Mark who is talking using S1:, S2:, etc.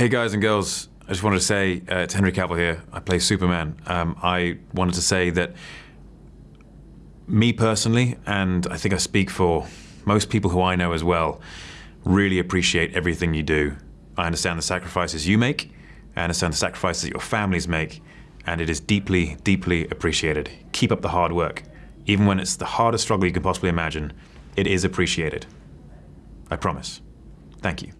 S1: Hey guys and girls, I just wanted to say, uh, it's Henry Cavill here. I play Superman. Um, I wanted to say that me personally, and I think I speak for most people who I know as well, really appreciate everything you do. I understand the sacrifices you make, I understand the sacrifices that your families make, and it is deeply, deeply appreciated. Keep up the hard work. Even when it's the hardest struggle you can possibly imagine, it is appreciated. I promise. Thank you.